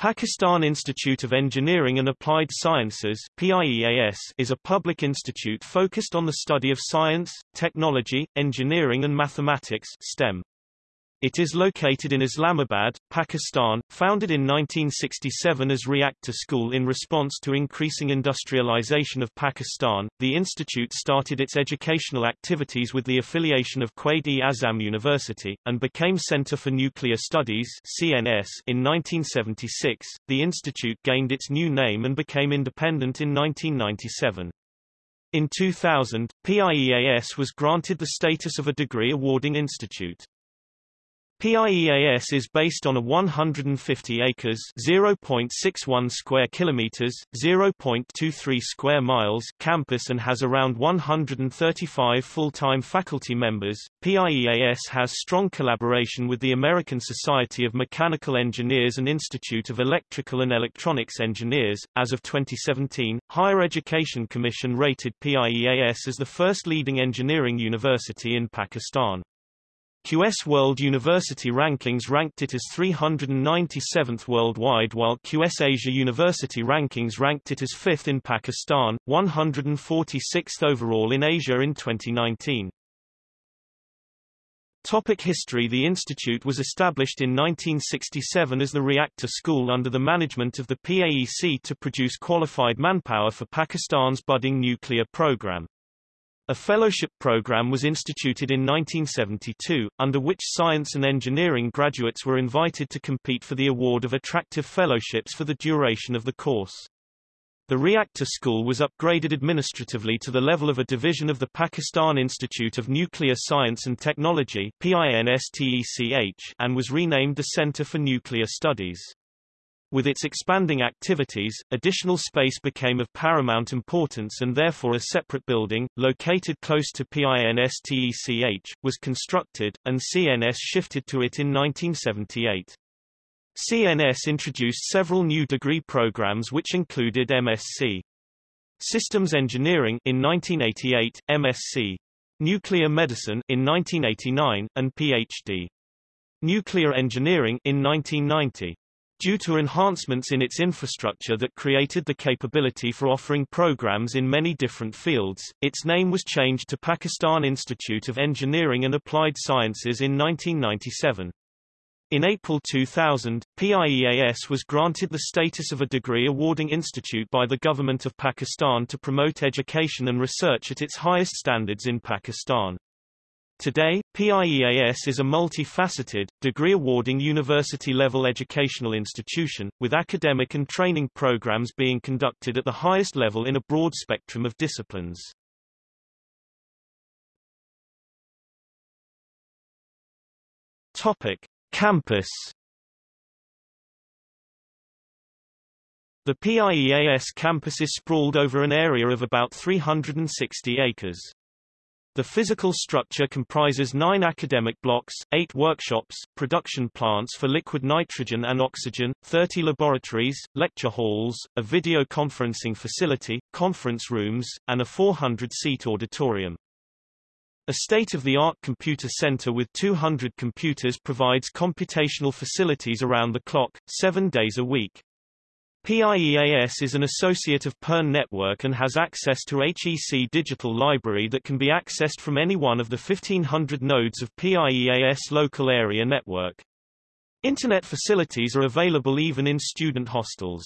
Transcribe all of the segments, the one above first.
Pakistan Institute of Engineering and Applied Sciences PIEAS, is a public institute focused on the study of science, technology, engineering and mathematics STEM. It is located in Islamabad, Pakistan, founded in 1967 as Reactor School in response to increasing industrialization of Pakistan. The institute started its educational activities with the affiliation of Quaid-e-Azam University and became Center for Nuclear Studies (CNS) in 1976. The institute gained its new name and became independent in 1997. In 2000, PIEAS was granted the status of a degree awarding institute. PIEAS is based on a 150 acres (0.61 square kilometers, 0.23 square miles) campus and has around 135 full-time faculty members. PIEAS has strong collaboration with the American Society of Mechanical Engineers and Institute of Electrical and Electronics Engineers. As of 2017, Higher Education Commission rated PIEAS as the first leading engineering university in Pakistan. QS World University Rankings ranked it as 397th worldwide while QS Asia University Rankings ranked it as 5th in Pakistan, 146th overall in Asia in 2019. Topic history The institute was established in 1967 as the Reactor School under the management of the PAEC to produce qualified manpower for Pakistan's budding nuclear program. A fellowship program was instituted in 1972, under which science and engineering graduates were invited to compete for the award of attractive fellowships for the duration of the course. The reactor school was upgraded administratively to the level of a division of the Pakistan Institute of Nuclear Science and Technology and was renamed the Center for Nuclear Studies. With its expanding activities, additional space became of paramount importance and therefore a separate building, located close to PINSTECH, was constructed, and CNS shifted to it in 1978. CNS introduced several new degree programs which included MSc. Systems Engineering in 1988, MSc. Nuclear Medicine in 1989, and PhD. Nuclear Engineering in 1990 due to enhancements in its infrastructure that created the capability for offering programs in many different fields. Its name was changed to Pakistan Institute of Engineering and Applied Sciences in 1997. In April 2000, PIEAS was granted the status of a degree awarding institute by the government of Pakistan to promote education and research at its highest standards in Pakistan. Today, PIEAS is a multifaceted, degree-awarding university-level educational institution, with academic and training programs being conducted at the highest level in a broad spectrum of disciplines. Topic. Campus The PIEAS campus is sprawled over an area of about 360 acres. The physical structure comprises nine academic blocks, eight workshops, production plants for liquid nitrogen and oxygen, 30 laboratories, lecture halls, a video conferencing facility, conference rooms, and a 400-seat auditorium. A state-of-the-art computer center with 200 computers provides computational facilities around the clock, seven days a week. PIEAS is an associate of PERN Network and has access to HEC Digital Library that can be accessed from any one of the 1500 nodes of PIEAS local area network. Internet facilities are available even in student hostels.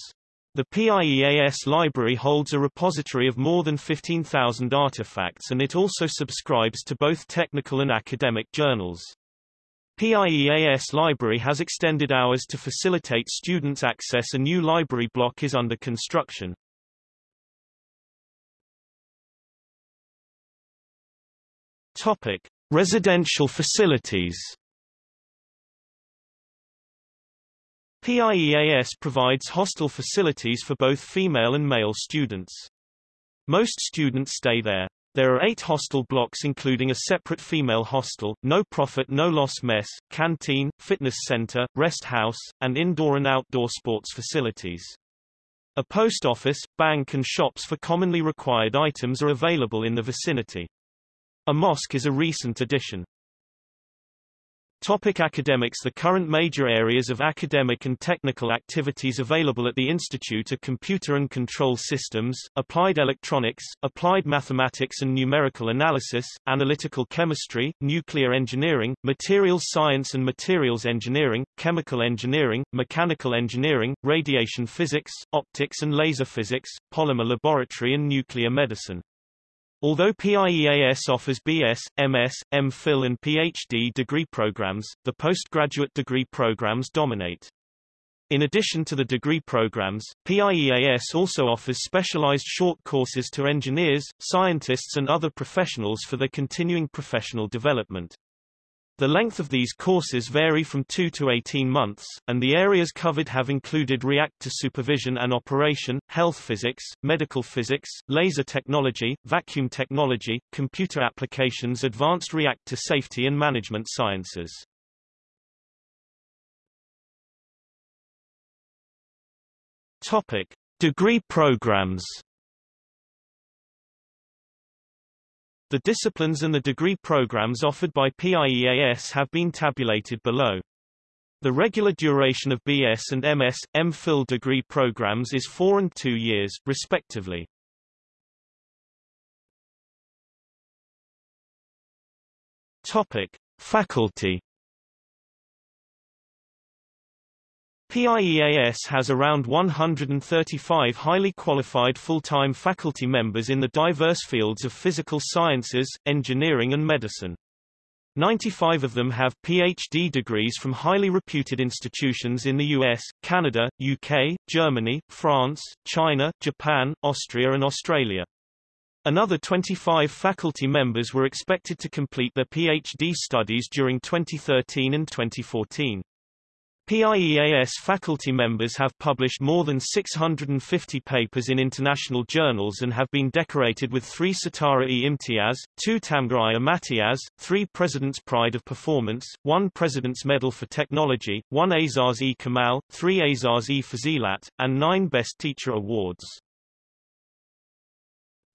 The PIEAS library holds a repository of more than 15,000 artifacts and it also subscribes to both technical and academic journals. PIEAS Library has extended hours to facilitate students' access. A new library block is under construction. Topic: Residential facilities. PIEAS provides hostel facilities for both female and male students. Most students stay there. There are eight hostel blocks including a separate female hostel, no-profit no-loss mess, canteen, fitness center, rest house, and indoor and outdoor sports facilities. A post office, bank and shops for commonly required items are available in the vicinity. A mosque is a recent addition. Topic academics The current major areas of academic and technical activities available at the Institute are computer and control systems, applied electronics, applied mathematics and numerical analysis, analytical chemistry, nuclear engineering, materials science and materials engineering, chemical engineering, mechanical engineering, radiation physics, optics and laser physics, polymer laboratory and nuclear medicine. Although PIEAS offers BS, MS, MPhil and PhD degree programs, the postgraduate degree programs dominate. In addition to the degree programs, PIEAS also offers specialized short courses to engineers, scientists and other professionals for their continuing professional development. The length of these courses vary from 2 to 18 months, and the areas covered have included reactor supervision and operation, health physics, medical physics, laser technology, vacuum technology, computer applications advanced reactor safety and management sciences. Topic. Degree programs The disciplines and the degree programs offered by PIEAS have been tabulated below. The regular duration of BS and MS, MPhil degree programs is four and two years, respectively. Topic. Faculty PIEAS has around 135 highly qualified full-time faculty members in the diverse fields of physical sciences, engineering and medicine. 95 of them have PhD degrees from highly reputed institutions in the US, Canada, UK, Germany, France, China, Japan, Austria and Australia. Another 25 faculty members were expected to complete their PhD studies during 2013 and 2014. PIEAS faculty members have published more than 650 papers in international journals and have been decorated with three Sitara-e Imtiaz, two Tamga-i Imtiaz, three President's Pride of Performance, one President's Medal for Technology, one Azaz-e Kamal, three Azaz-e Fazilat, and nine Best Teacher Awards.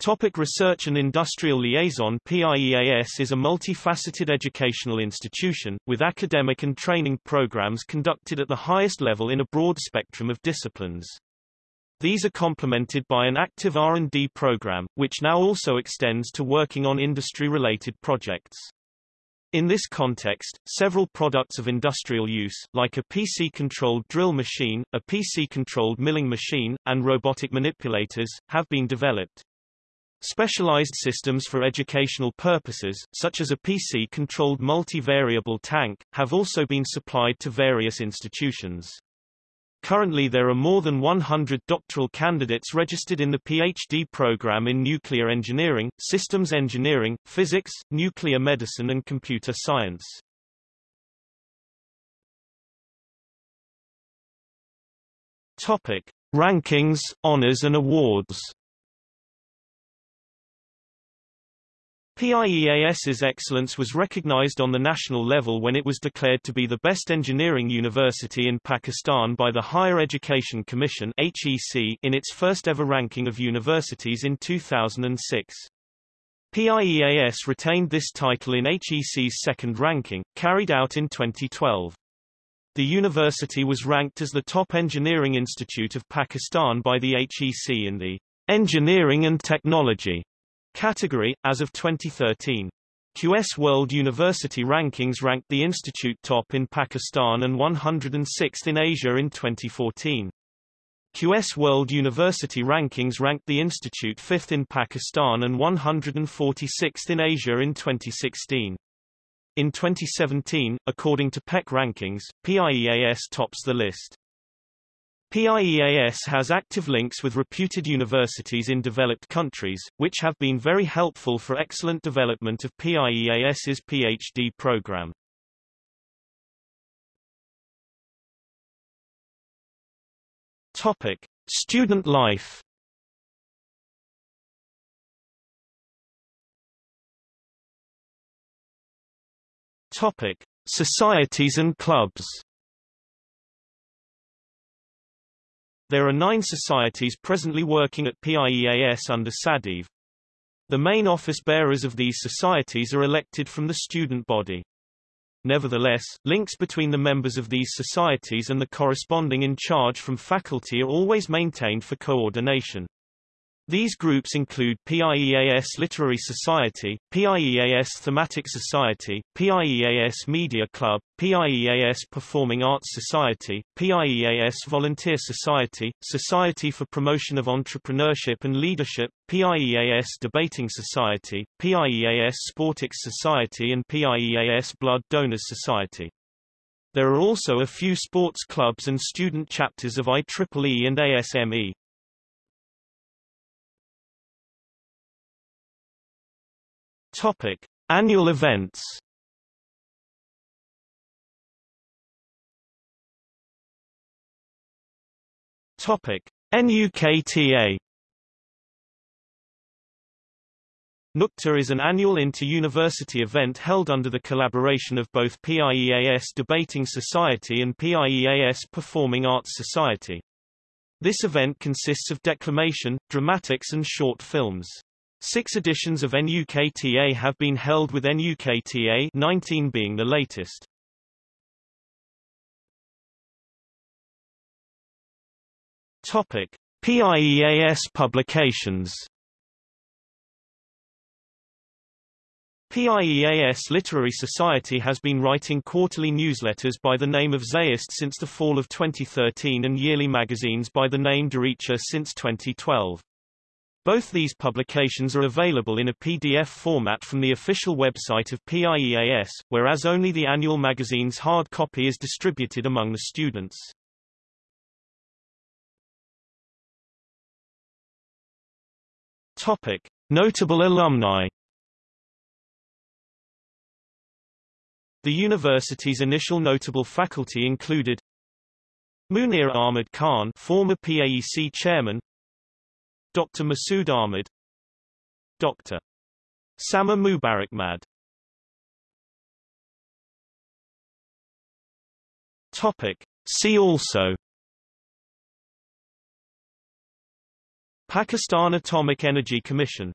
Topic Research and Industrial Liaison PIEAS is a multifaceted educational institution, with academic and training programs conducted at the highest level in a broad spectrum of disciplines. These are complemented by an active R&D program, which now also extends to working on industry-related projects. In this context, several products of industrial use, like a PC-controlled drill machine, a PC-controlled milling machine, and robotic manipulators, have been developed. Specialized systems for educational purposes, such as a PC-controlled multi-variable tank, have also been supplied to various institutions. Currently there are more than 100 doctoral candidates registered in the PhD program in nuclear engineering, systems engineering, physics, nuclear medicine and computer science. Topic: Rankings, honors and awards. PIEAS's excellence was recognized on the national level when it was declared to be the best engineering university in Pakistan by the Higher Education Commission HEC in its first ever ranking of universities in 2006. PIEAS retained this title in HEC's second ranking, carried out in 2012. The university was ranked as the top engineering institute of Pakistan by the HEC in the Engineering and Technology Category, as of 2013. QS World University Rankings ranked the institute top in Pakistan and 106th in Asia in 2014. QS World University Rankings ranked the institute 5th in Pakistan and 146th in Asia in 2016. In 2017, according to PEC rankings, PIEAS tops the list. PIEAS has active links with reputed universities in developed countries, which have been very helpful for excellent development of PIEAS's PhD program. Topic: Student life. Topic: Societies and clubs. There are nine societies presently working at PIEAS under SADIV. The main office bearers of these societies are elected from the student body. Nevertheless, links between the members of these societies and the corresponding in charge from faculty are always maintained for coordination. These groups include PIEAS Literary Society, PIEAS Thematic Society, PIEAS Media Club, PIEAS Performing Arts Society, PIEAS Volunteer Society, Society for Promotion of Entrepreneurship and Leadership, PIEAS Debating Society, PIEAS Sportix Society and PIEAS Blood Donors Society. There are also a few sports clubs and student chapters of IEEE and ASME. Topic: Annual events. Topic: NUKTA. NUKTA is an annual inter-university event held under the collaboration of both PIEAS Debating Society and PIEAS Performing Arts Society. This event consists of declamation, dramatics and short films. Six editions of NUKTA have been held with NUKTA 19 being the latest. Topic: PIEAS publications. PIEAS Literary Society has been writing quarterly newsletters by the name of Zayist since the fall of 2013 and yearly magazines by the name Derecha since 2012. Both these publications are available in a PDF format from the official website of PIEAS, whereas only the annual magazine's hard copy is distributed among the students. Topic. Notable alumni The university's initial notable faculty included Munir Ahmed Khan former PAEC chairman Dr. Masood Ahmed Dr. Samar Mubarakmand Topic. See also Pakistan Atomic Energy Commission